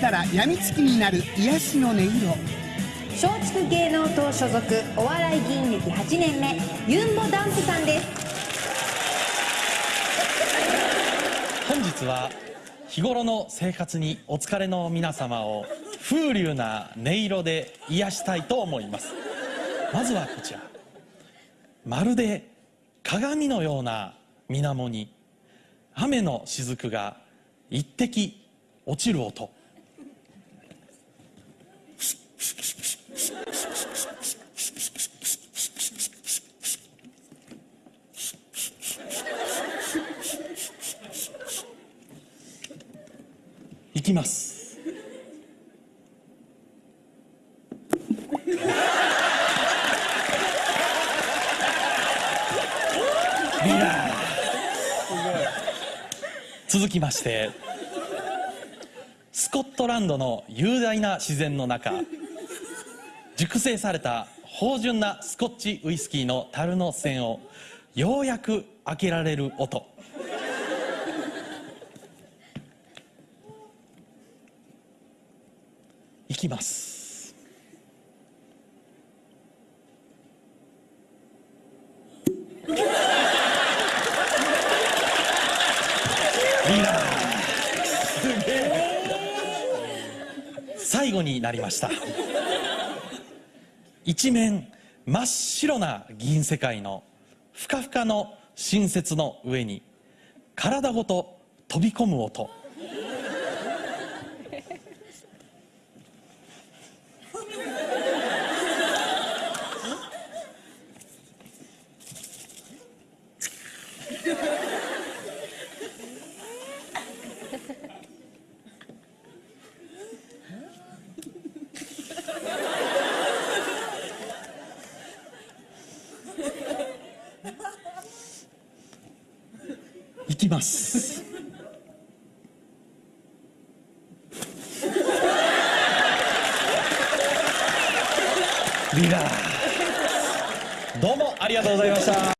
たら病みつきになる癒しの音色。松竹芸能党所属お笑い議員歴8年目ユンボダンプさんです。本日は日頃の生活にお疲れの皆様を風流な音色で癒したいと思います。まずはこちら。まるで鏡のような水面に雨の雫が一滴落ちる音いきます。リラ続きましてスコットランドの雄大な自然の中熟成された芳醇なスコッチウイスキーの樽の栓をようやく開けられる音。いきます。リラ最後になりました。一面真っ白な銀世界のふかふかの新雪の上に体ごと飛び込む音。いきます。リラーどうもありがとうございました。